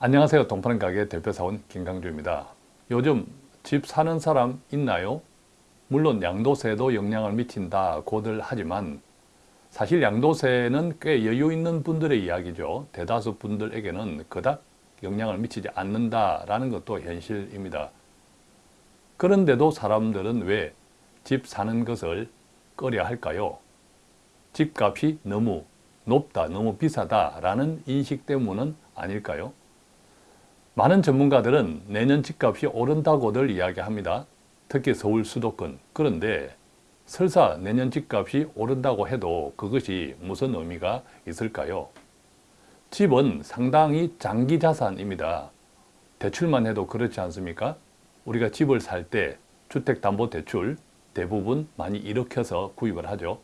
안녕하세요. 동파는 가게 대표사원 김강주입니다. 요즘 집 사는 사람 있나요? 물론 양도세도 영향을 미친다 고들 하지만 사실 양도세는 꽤 여유 있는 분들의 이야기죠. 대다수 분들에게는 그닥 영향을 미치지 않는다라는 것도 현실입니다. 그런데도 사람들은 왜 집 사는 것을 꺼려 할까요? 집값이 너무 높다, 너무 비싸다라는 인식 때문은 아닐까요? 많은 전문가들은 내년 집값이 오른다고들 이야기합니다. 특히 서울 수도권. 그런데 설사 내년 집값이 오른다고 해도 그것이 무슨 의미가 있을까요? 집은 상당히 장기 자산입니다. 대출만 해도 그렇지 않습니까? 우리가 집을 살 때 주택담보대출 대부분 많이 일으켜서 구입을 하죠.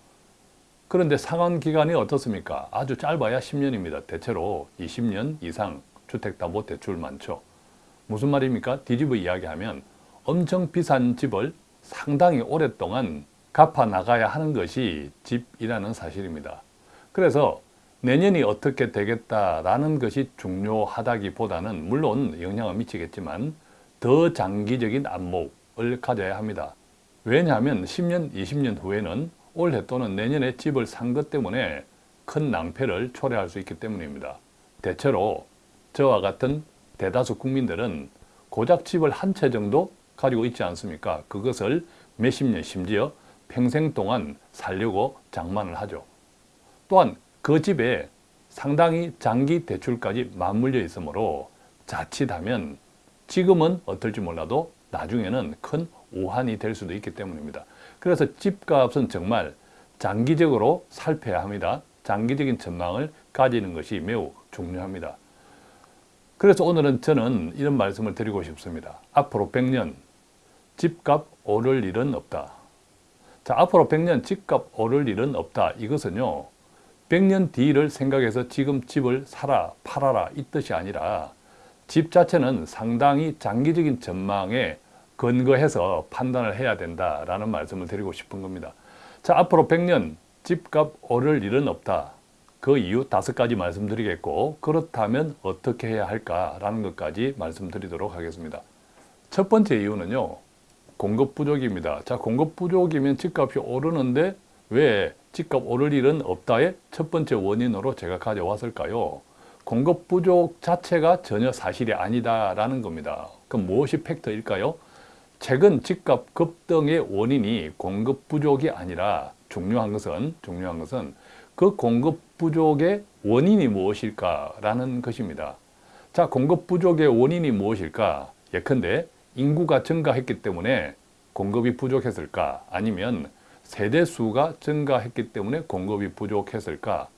그런데 상환 기간이 어떻습니까? 아주 짧아야 10년입니다. 대체로 20년 이상 주택담보 대출 많죠. 무슨 말입니까? 뒤집어 이야기하면 엄청 비싼 집을 상당히 오랫동안 갚아 나가야 하는 것이 집이라는 사실입니다. 그래서 내년이 어떻게 되겠다라는 것이 중요하다기보다는 물론 영향을 미치겠지만 더 장기적인 안목을 가져야 합니다. 왜냐하면 10년, 20년 후에는 올해 또는 내년에 집을 산 것 때문에 큰 낭패를 초래할 수 있기 때문입니다. 대체로 저와 같은 대다수 국민들은 고작 집을 한 채 정도 가지고 있지 않습니까? 그것을 몇십 년 심지어 평생 동안 살려고 장만을 하죠. 또한 그 집에 상당히 장기 대출까지 맞물려 있으므로 자칫하면 지금은 어떨지 몰라도 나중에는 큰 오한이 될 수도 있기 때문입니다. 그래서 집값은 정말 장기적으로 살펴야 합니다. 장기적인 전망을 가지는 것이 매우 중요합니다. 그래서 오늘은 저는 이런 말씀을 드리고 싶습니다. 앞으로 100년 집값 오를 일은 없다. 자, 앞으로 100년 집값 오를 일은 없다. 이것은요. 100년 뒤를 생각해서 지금 집을 사라, 팔아라 이 뜻이 아니라 집 자체는 상당히 장기적인 전망에 근거해서 판단을 해야 된다라는 말씀을 드리고 싶은 겁니다. 자, 앞으로 100년 집값 오를 일은 없다. 그 이유 다섯 가지 말씀드리겠고 그렇다면 어떻게 해야 할까라는 것까지 말씀드리도록 하겠습니다. 첫 번째 이유는요. 공급 부족입니다. 자, 공급 부족이면 집값이 오르는데 왜 집값 오를 일은 없다의 첫 번째 원인으로 제가 가져왔을까요? 공급 부족 자체가 전혀 사실이 아니다라는 겁니다. 그럼 무엇이 팩터일까요? 최근 집값 급등의 원인이 공급 부족이 아니라 중요한 것은 중요한 것은 그 공급 부족의 원인이 무엇일까라는 것입니다. 자, 공급 부족의 원인이 무엇일까? 예컨대 인구가 증가했기 때문에 공급이 부족했을까? 아니면 세대 수가 증가했기 때문에 공급이 부족했을까?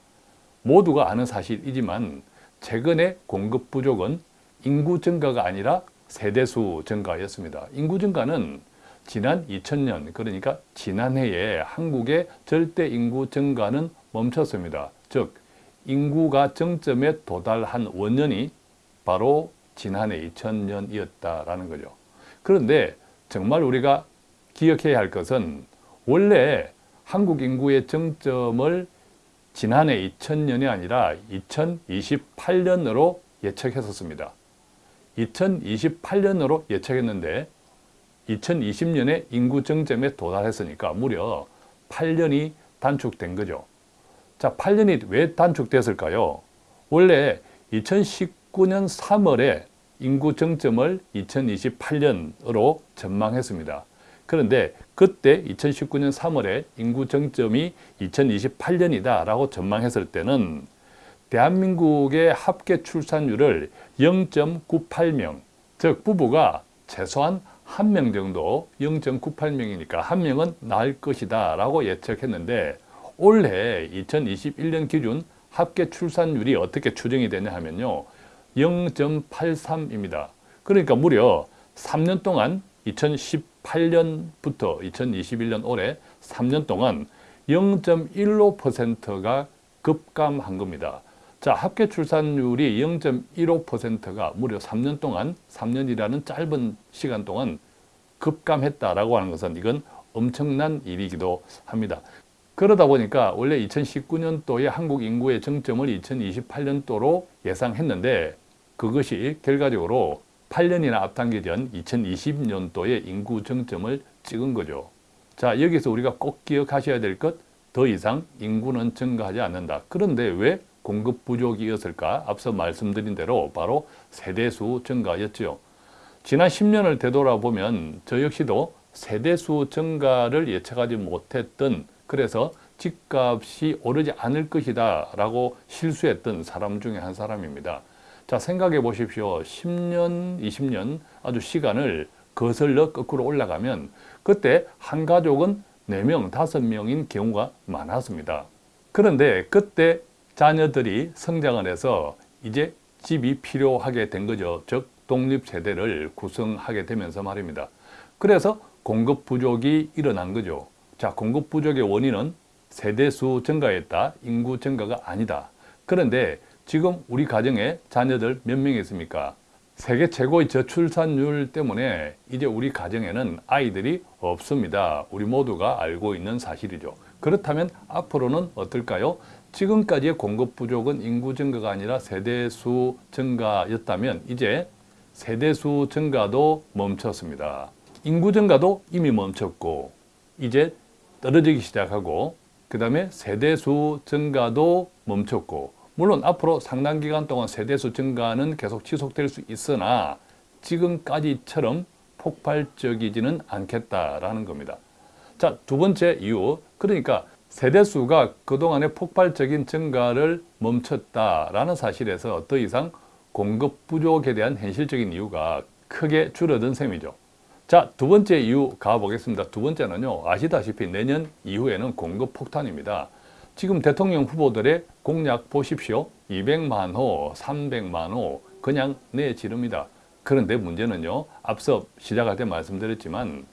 모두가 아는 사실이지만 최근에 공급 부족은 인구 증가가 아니라 세대수 증가였습니다. 인구 증가는 지난 2000년 그러니까 지난해에 한국의 절대 인구 증가는 멈췄습니다. 즉 인구가 정점에 도달한 원년이 바로 지난해 2000년이었다라는 거죠. 그런데 정말 우리가 기억해야 할 것은 원래 한국 인구의 정점을 지난해 2000년이 아니라 2028년으로 예측했었습니다. 2028년으로 예측했는데 2020년에 인구 정점에 도달했으니까 무려 8년이 단축된 거죠. 자, 8년이 왜 단축됐을까요? 원래 2019년 3월에 인구 정점을 2028년으로 전망했습니다. 그런데 그때 2019년 3월에 인구 정점이 2028년이다 라고 전망했을 때는 대한민국의 합계 출산율을 0.98명, 즉 부부가 최소한 한 명 정도 0.98명이니까 한 명은 낳을 것이다 라고 예측했는데 올해 2021년 기준 합계 출산율이 어떻게 추정이 되냐 하면요. 0.83입니다. 그러니까 무려 3년 동안 2018년부터 2021년 올해 3년 동안 0.15%가 급감한 겁니다. 자, 합계 출산율이 0.15%가 무려 3년 동안, 3년이라는 짧은 시간 동안 급감했다라고 하는 것은 이건 엄청난 일이기도 합니다. 그러다 보니까 원래 2019년도에 한국 인구의 정점을 2028년도로 예상했는데 그것이 결과적으로 8년이나 앞당겨진 2020년도에 인구 정점을 찍은 거죠. 자, 여기서 우리가 꼭 기억하셔야 될 것, 더 이상 인구는 증가하지 않는다. 그런데 왜 공급 부족이었을까? 앞서 말씀드린 대로 바로 세대수 증가였죠. 지난 10년을 되돌아보면 저 역시도 세대수 증가를 예측하지 못했던 그래서 집값이 오르지 않을 것이다 라고 실수했던 사람 중에 한 사람입니다. 자 생각해 보십시오. 10년, 20년 아주 시간을 거슬러 거꾸로 올라가면 그때 한 가족은 4명, 5명인 경우가 많았습니다. 그런데 그때 자녀들이 성장을 해서 이제 집이 필요하게 된 거죠. 즉 독립세대를 구성하게 되면서 말입니다. 그래서 공급 부족이 일어난 거죠. 자, 공급 부족의 원인은 세대수 증가였다. 인구 증가가 아니다. 그런데 지금 우리 가정에 자녀들 몇 명 있습니까? 세계 최고의 저출산율 때문에 이제 우리 가정에는 아이들이 없습니다. 우리 모두가 알고 있는 사실이죠. 그렇다면 앞으로는 어떨까요? 지금까지의 공급 부족은 인구 증가가 아니라 세대수 증가였다면 이제 세대수 증가도 멈췄습니다. 인구 증가도 이미 멈췄고 이제 떨어지기 시작하고 그 다음에 세대수 증가도 멈췄고 물론 앞으로 상당 기간 동안 세대수 증가는 계속 지속될 수 있으나 지금까지처럼 폭발적이지는 않겠다라는 겁니다. 자, 두 번째 이유. 그러니까 세대수가 그동안의 폭발적인 증가를 멈췄다라는 사실에서 더 이상 공급 부족에 대한 현실적인 이유가 크게 줄어든 셈이죠. 자, 두 번째 이유 가보겠습니다. 두 번째는요, 아시다시피 내년 이후에는 공급 폭탄입니다. 지금 대통령 후보들의 공약 보십시오. 200만 호, 300만 호 그냥 내지릅니다. 그런데 문제는요. 앞서 시작할 때 말씀드렸지만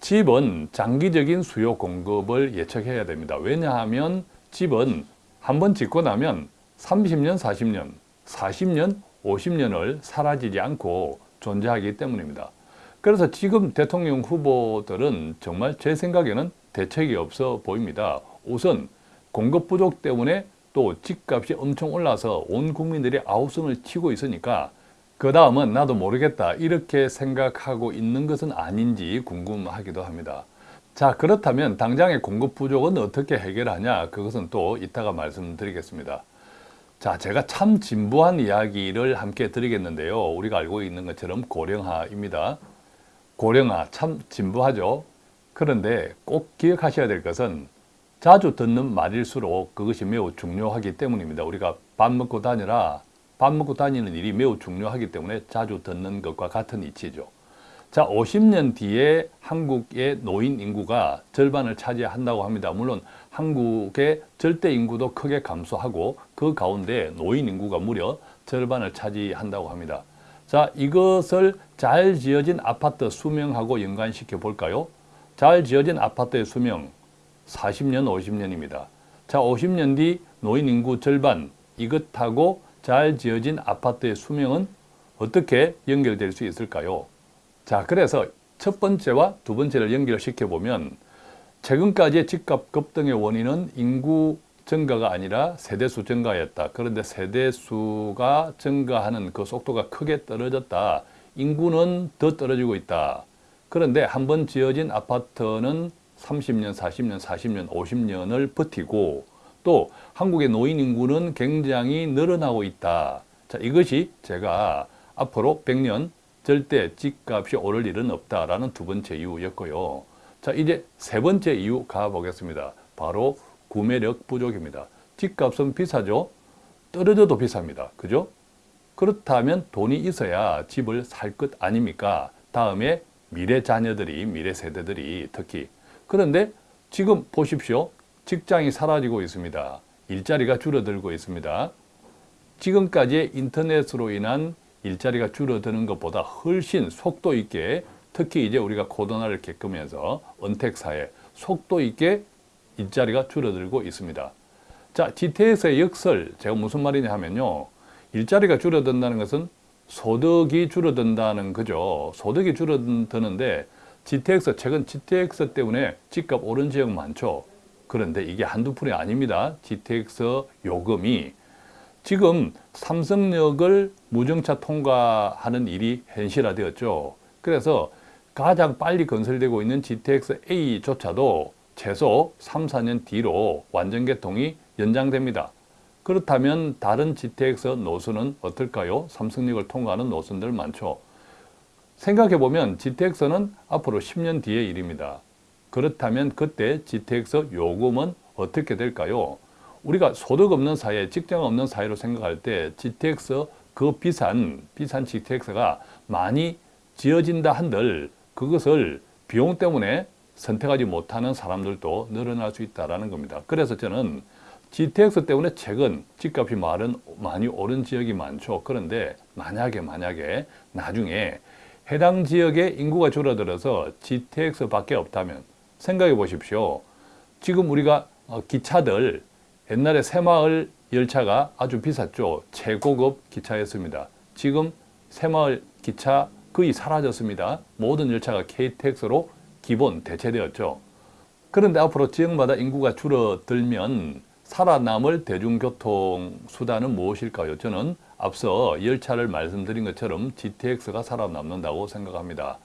집은 장기적인 수요 공급을 예측해야 됩니다. 왜냐하면 집은 한 번 짓고 나면 30년, 40년, 40년, 50년을 사라지지 않고 존재하기 때문입니다. 그래서 지금 대통령 후보들은 정말 제 생각에는 대책이 없어 보입니다. 우선 공급 부족 때문에 또 집값이 엄청 올라서 온 국민들이 아우성을 치고 있으니까 그 다음은 나도 모르겠다 이렇게 생각하고 있는 것은 아닌지 궁금하기도 합니다. 자 그렇다면 당장의 공급 부족은 어떻게 해결하냐 그것은 또 이따가 말씀드리겠습니다. 자 제가 참 진부한 이야기를 함께 드리겠는데요. 우리가 알고 있는 것처럼 고령화입니다. 고령화 참 진부하죠. 그런데 꼭 기억하셔야 될 것은 자주 듣는 말일수록 그것이 매우 중요하기 때문입니다. 우리가 밥 먹고 다니라 밥 먹고 다니는 일이 매우 중요하기 때문에 자주 듣는 것과 같은 이치죠. 자, 50년 뒤에 한국의 노인 인구가 절반을 차지한다고 합니다. 물론 한국의 절대 인구도 크게 감소하고 그 가운데 노인 인구가 무려 절반을 차지한다고 합니다. 자, 이것을 잘 지어진 아파트 수명하고 연관시켜 볼까요? 잘 지어진 아파트의 수명 40년, 50년입니다. 자, 50년 뒤 노인 인구 절반 이것하고 잘 지어진 아파트의 수명은 어떻게 연결될 수 있을까요? 자, 그래서 첫 번째와 두 번째를 연결시켜 보면 최근까지의 집값 급등의 원인은 인구 증가가 아니라 세대수 증가였다. 그런데 세대수가 증가하는 그 속도가 크게 떨어졌다. 인구는 더 떨어지고 있다. 그런데 한 번 지어진 아파트는 30년, 40년, 40년, 50년을 버티고 또 한국의 노인 인구는 굉장히 늘어나고 있다. 자, 이것이 제가 앞으로 100년 절대 집값이 오를 일은 없다라는 두 번째 이유였고요. 자, 이제 세 번째 이유 가보겠습니다. 바로 구매력 부족입니다. 집값은 비싸죠? 떨어져도 비쌉니다. 그죠? 그렇다면 돈이 있어야 집을 살 것 아닙니까? 다음에 미래 자녀들이, 미래 세대들이 특히. 그런데 지금 보십시오. 직장이 사라지고 있습니다. 일자리가 줄어들고 있습니다. 지금까지 인터넷으로 인한 일자리가 줄어드는 것보다 훨씬 속도 있게 특히 이제 우리가 코로나를 겪으면서 은택사회 속도 있게 일자리가 줄어들고 있습니다. 자, GTX의 역설, 제가 무슨 말이냐 하면요. 일자리가 줄어든다는 것은 소득이 줄어든다는 거죠. 소득이 줄어드는데 GTX, 최근 GTX 때문에 집값 오른 지역 많죠. 그런데 이게 한두 푼이 아닙니다. GTX 요금이 지금 삼성역을 무정차 통과하는 일이 현실화되었죠. 그래서 가장 빨리 건설되고 있는 GTX-A조차도 최소 3, 4년 뒤로 완전 개통이 연장됩니다. 그렇다면 다른 GTX 노선은 어떨까요? 삼성역을 통과하는 노선들 많죠. 생각해보면 GTX는 앞으로 10년 뒤의 일입니다. 그렇다면 그때 GTX 요금은 어떻게 될까요? 우리가 소득 없는 사회, 직장 없는 사회로 생각할 때 GTX 그 비싼 비싼 GTX가 많이 지어진다 한들 그것을 비용 때문에 선택하지 못하는 사람들도 늘어날 수 있다는 겁니다. 그래서 저는 GTX 때문에 최근 집값이 말은 많이 오른 지역이 많죠. 그런데 만약에 만약에 나중에 해당 지역의 인구가 줄어들어서 GTX밖에 없다면 생각해 보십시오. 지금 우리가 어, 기차들 옛날에 새마을 열차가 아주 비쌌죠. 최고급 기차였습니다. 지금 새마을 기차 거의 사라졌습니다. 모든 열차가 KTX로 기본 대체되었죠. 그런데 앞으로 지역마다 인구가 줄어들면 살아남을 대중교통 수단은 무엇일까요? 저는 앞서 열차를 말씀드린 것처럼 GTX가 살아남는다고 생각합니다.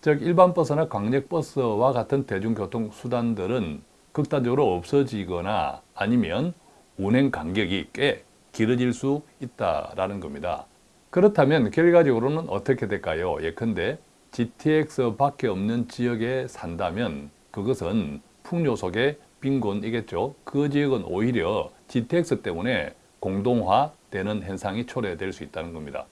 즉 일반 버스나 광역버스와 같은 대중교통 수단들은 극단적으로 없어지거나 아니면 운행 간격이 꽤 길어질 수 있다라는 겁니다. 그렇다면 결과적으로는 어떻게 될까요? 예컨대 GTX밖에 없는 지역에 산다면 그것은 풍요 속의 빈곤이겠죠. 그 지역은 오히려 GTX 때문에 공동화되는 현상이 초래될 수 있다는 겁니다.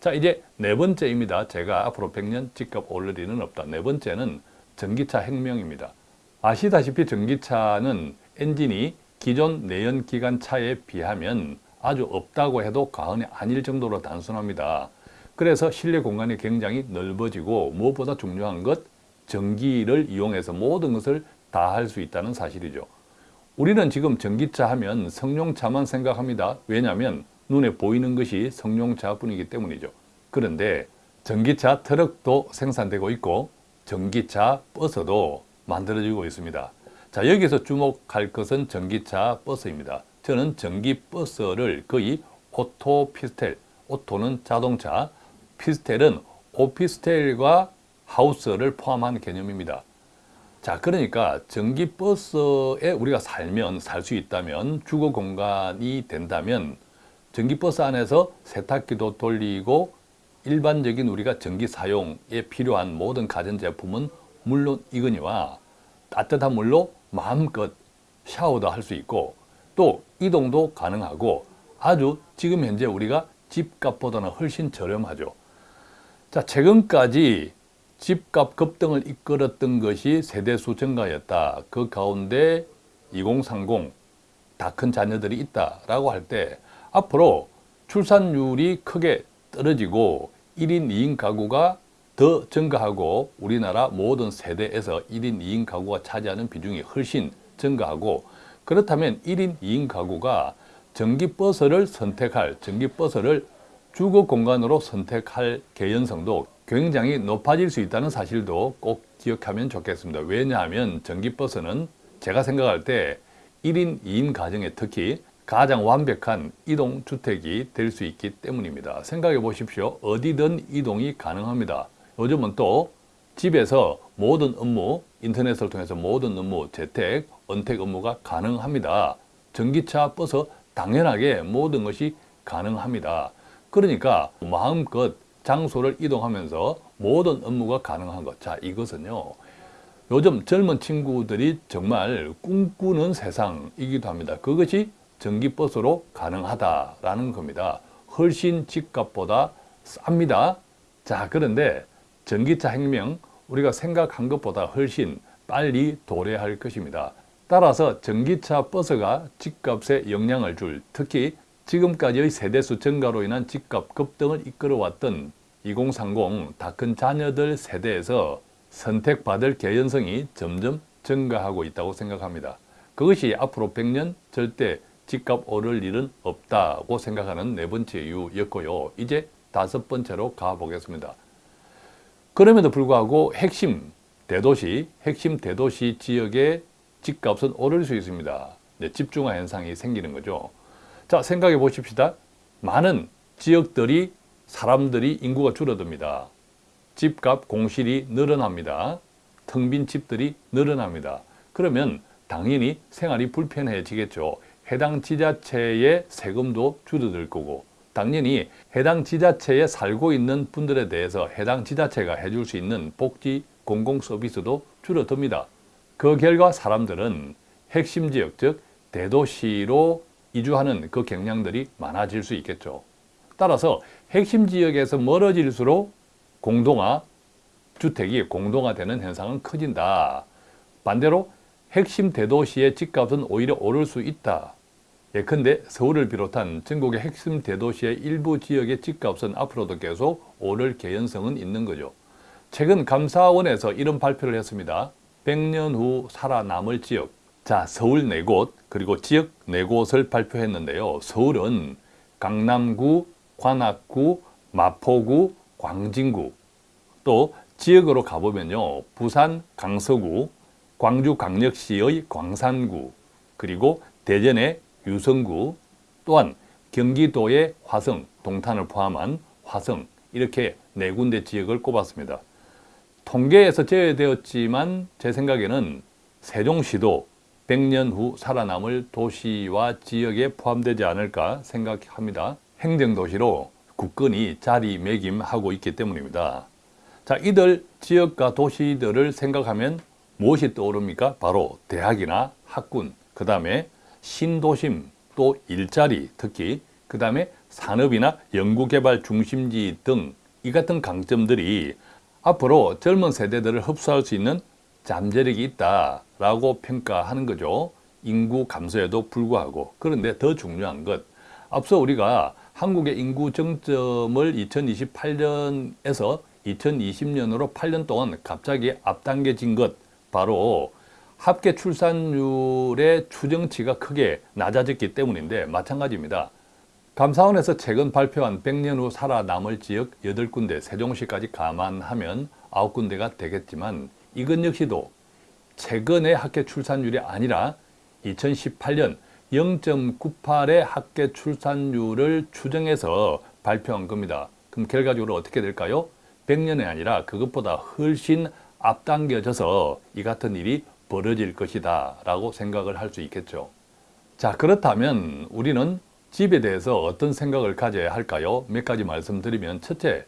자 이제 네 번째입니다. 제가 앞으로 100년 집값 오를 일은 없다. 네 번째는 전기차 혁명입니다. 아시다시피 전기차는 엔진이 기존 내연기관 차에 비하면 아주 없다고 해도 과언이 아닐 정도로 단순합니다. 그래서 실내 공간이 굉장히 넓어지고 무엇보다 중요한 것 전기를 이용해서 모든 것을 다 할 수 있다는 사실이죠. 우리는 지금 전기차 하면 성룡차만 생각합니다. 왜냐하면 눈에 보이는 것이 성룡차뿐이기 때문이죠. 그런데 전기차 트럭도 생산되고 있고 전기차 버스도 만들어지고 있습니다. 자 여기서 주목할 것은 전기차 버스입니다. 저는 전기 버스를 거의 오토피스텔, 오토는 자동차, 피스텔은 오피스텔과 하우스를 포함한 개념입니다. 자 그러니까 전기버스에 우리가 살면 살 수 있다면 주거 공간이 된다면 전기버스 안에서 세탁기도 돌리고 일반적인 우리가 전기 사용에 필요한 모든 가전제품은 물론 이거니와 따뜻한 물로 마음껏 샤워도 할 수 있고 또 이동도 가능하고 아주 지금 현재 우리가 집값보다는 훨씬 저렴하죠. 자 최근까지 집값 급등을 이끌었던 것이 세대수 증가였다. 그 가운데 2030 다 큰 자녀들이 있다라고 할 때 앞으로 출산율이 크게 떨어지고 1인 2인 가구가 더 증가하고 우리나라 모든 세대에서 1인 2인 가구가 차지하는 비중이 훨씬 증가하고 그렇다면 1인 2인 가구가 전기버스를 선택할, 전기버스를 주거 공간으로 선택할 개연성도 굉장히 높아질 수 있다는 사실도 꼭 기억하면 좋겠습니다. 왜냐하면 전기버스는 제가 생각할 때 1인 2인 가정에 특히 가장 완벽한 이동주택이 될 수 있기 때문입니다. 생각해 보십시오. 어디든 이동이 가능합니다. 요즘은 또 집에서 모든 업무, 인터넷을 통해서 모든 업무, 재택, 은택 업무가 가능합니다. 전기차, 버스 당연하게 모든 것이 가능합니다. 그러니까 마음껏 장소를 이동하면서 모든 업무가 가능한 것. 자, 이것은요. 요즘 젊은 친구들이 정말 꿈꾸는 세상이기도 합니다. 그것이 전기버스로 가능하다라는 겁니다. 훨씬 집값보다 쌉니다. 자, 그런데 전기차 혁명 우리가 생각한 것보다 훨씬 빨리 도래할 것입니다. 따라서 전기차 버스가 집값에 영향을 줄 특히 지금까지의 세대수 증가로 인한 집값 급등을 이끌어왔던 2030 다 큰 자녀들 세대에서 선택받을 개연성이 점점 증가하고 있다고 생각합니다. 그것이 앞으로 100년 절대 집값 오를 일은 없다고 생각하는 네 번째 이유였고요. 이제 다섯 번째로 가보겠습니다. 그럼에도 불구하고 핵심 대도시, 핵심 대도시 지역의 집값은 오를 수 있습니다. 네, 집중화 현상이 생기는 거죠. 자, 생각해 보십시다. 많은 지역들이 사람들이 인구가 줄어듭니다. 집값 공실이 늘어납니다. 텅 빈 집들이 늘어납니다. 그러면 당연히 생활이 불편해지겠죠. 해당 지자체의 세금도 줄어들 거고 당연히 해당 지자체에 살고 있는 분들에 대해서 해당 지자체가 해줄 수 있는 복지 공공 서비스도 줄어듭니다. 그 결과 사람들은 핵심 지역 즉 대도시로 이주하는 그 경향들이 많아질 수 있겠죠. 따라서 핵심 지역에서 멀어질수록 공동화 주택이 공동화되는 현상은 커진다. 반대로 핵심 대도시의 집값은 오히려 오를 수 있다. 예컨대 서울을 비롯한 전국의 핵심 대도시의 일부 지역의 집값은 앞으로도 계속 오를 개연성은 있는 거죠. 최근 감사원에서 이런 발표를 했습니다. 100년 후 살아남을 지역. 자, 서울 네 곳, 그리고 지역 네 곳을 발표했는데요. 서울은 강남구, 관악구, 마포구, 광진구. 또 지역으로 가보면요. 부산 강서구, 광주광역시의 광산구, 그리고 대전의 유성구, 또한 경기도의 화성, 동탄을 포함한 화성 이렇게 네 군데 지역을 꼽았습니다. 통계에서 제외되었지만 제 생각에는 세종시도 100년 후 살아남을 도시와 지역에 포함되지 않을까 생각합니다. 행정도시로 국권이 자리매김하고 있기 때문입니다. 자, 이들 지역과 도시들을 생각하면 무엇이 떠오릅니까? 바로 대학이나 학군, 그 다음에 신도심, 또 일자리, 특히 그 다음에 산업이나 연구개발 중심지 등 이 같은 강점들이 앞으로 젊은 세대들을 흡수할 수 있는 잠재력이 있다 라고 평가하는 거죠. 인구 감소에도 불구하고. 그런데 더 중요한 것, 앞서 우리가 한국의 인구 정점을 2028년에서 2020년으로 8년 동안 갑자기 앞당겨진 것, 바로 합계 출산율의 추정치가 크게 낮아졌기 때문인데 마찬가지입니다. 감사원에서 최근 발표한 100년 후 살아남을 지역 8군데, 세종시까지 감안하면 9군데가 되겠지만 이것 역시도 최근의 합계 출산율이 아니라 2018년 0.98의 합계 출산율을 추정해서 발표한 겁니다. 그럼 결과적으로 어떻게 될까요? 100년이 아니라 그것보다 훨씬 앞당겨져서 이 같은 일이 벌어질 것이다 라고 생각을 할 수 있겠죠. 자 그렇다면 우리는 집에 대해서 어떤 생각을 가져야 할까요? 몇 가지 말씀드리면 첫째,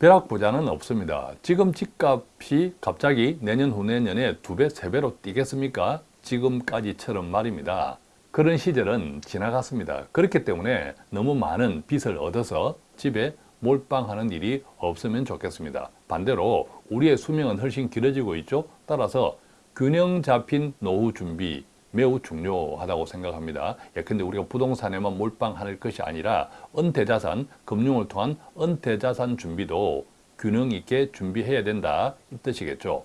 벼락부자는 없습니다. 지금 집값이 갑자기 내년 후내년에 두 배, 세 배로 뛰겠습니까? 지금까지처럼 말입니다. 그런 시절은 지나갔습니다. 그렇기 때문에 너무 많은 빚을 얻어서 집에 몰빵하는 일이 없으면 좋겠습니다. 반대로 우리의 수명은 훨씬 길어지고 있죠. 따라서 균형 잡힌 노후 준비 매우 중요하다고 생각합니다. 예컨대 우리가 부동산에만 몰빵할 것이 아니라 은퇴자산, 금융을 통한 은퇴자산 준비도 균형 있게 준비해야 된다 이 뜻이겠죠.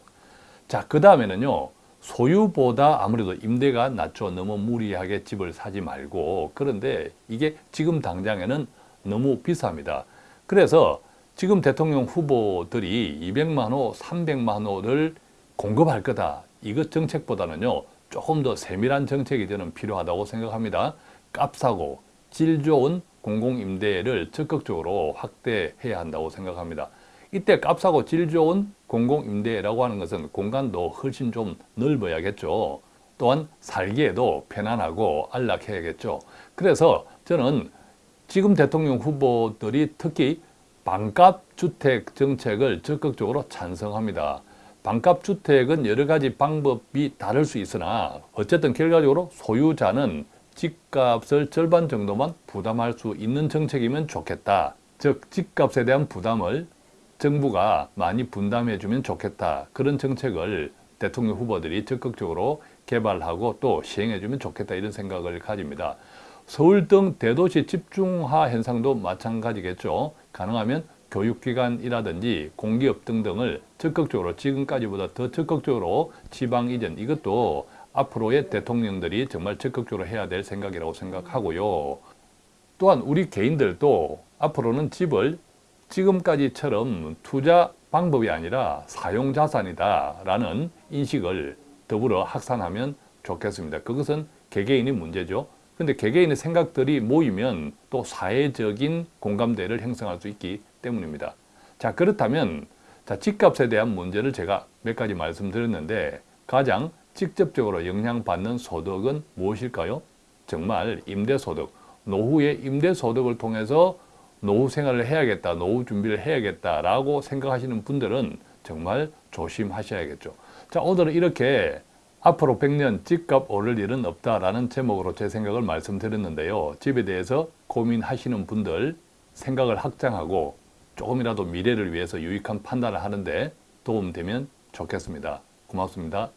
자, 그 다음에는요. 소유보다 아무래도 임대가 낮죠. 너무 무리하게 집을 사지 말고 그런데 이게 지금 당장에는 너무 비쌉니다. 그래서 지금 대통령 후보들이 200만 호, 300만 호를 공급할 거다. 이것 정책보다는요. 조금 더 세밀한 정책이 저는 필요하다고 생각합니다. 값싸고 질 좋은 공공임대를 적극적으로 확대해야 한다고 생각합니다. 이때 값싸고 질 좋은 공공임대라고 하는 것은 공간도 훨씬 좀 넓어야겠죠. 또한 살기에도 편안하고 안락해야겠죠. 그래서 저는 지금 대통령 후보들이 특히 반값 주택 정책을 적극적으로 찬성합니다. 반값 주택은 여러 가지 방법이 다를 수 있으나 어쨌든 결과적으로 소유자는 집값을 절반 정도만 부담할 수 있는 정책이면 좋겠다. 즉 집값에 대한 부담을 정부가 많이 분담해 주면 좋겠다. 그런 정책을 대통령 후보들이 적극적으로 개발하고 또 시행해 주면 좋겠다 이런 생각을 가집니다. 서울 등 대도시 집중화 현상도 마찬가지겠죠. 가능하면 교육기관이라든지 공기업 등등을 적극적으로 지금까지보다 더 적극적으로 지방 이전 이것도 앞으로의 대통령들이 정말 적극적으로 해야 될 생각이라고 생각하고요. 또한 우리 개인들도 앞으로는 집을 지금까지처럼 투자 방법이 아니라 사용자산이다 라는 인식을 더불어 확산하면 좋겠습니다. 그것은 개개인의 문제죠. 근데 개개인의 생각들이 모이면 또 사회적인 공감대를 형성할 수 있기 때문입니다. 자, 그렇다면 자, 집값에 대한 문제를 제가 몇 가지 말씀드렸는데 가장 직접적으로 영향받는 소득은 무엇일까요? 정말 임대소득, 노후의 임대소득을 통해서 노후 생활을 해야겠다, 노후 준비를 해야겠다라고 생각하시는 분들은 정말 조심하셔야겠죠. 자, 오늘은 이렇게 앞으로 100년 집값 오를 일은 없다라는 제목으로 제 생각을 말씀드렸는데요. 집에 대해서 고민하시는 분들 생각을 확장하고 조금이라도 미래를 위해서 유익한 판단을 하는데 도움되면 좋겠습니다. 고맙습니다.